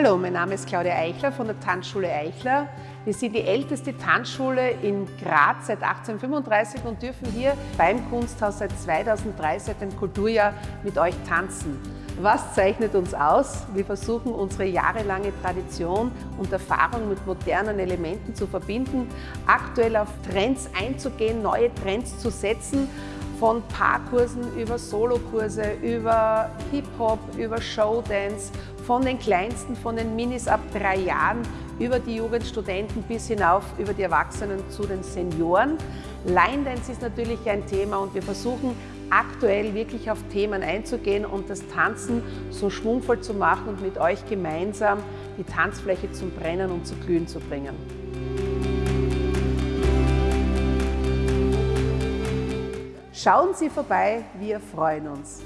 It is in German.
Hallo, mein Name ist Claudia Eichler von der Tanzschule Eichler. Wir sind die älteste Tanzschule in Graz seit 1835 und dürfen hier beim Kunsthaus seit 2003, seit dem Kulturjahr, mit euch tanzen. Was zeichnet uns aus? Wir versuchen unsere jahrelange Tradition und Erfahrung mit modernen Elementen zu verbinden, aktuell auf Trends einzugehen, neue Trends zu setzen, von Paarkursen über Solokurse, über Hip-Hop, über Showdance, von den Kleinsten, von den Minis ab drei Jahren, über die Jugendstudenten bis hinauf über die Erwachsenen zu den Senioren. Line Dance ist natürlich ein Thema und wir versuchen aktuell wirklich auf Themen einzugehen und das Tanzen so schwungvoll zu machen und mit euch gemeinsam die Tanzfläche zum Brennen und zu glühen zu bringen. Schauen Sie vorbei, wir freuen uns.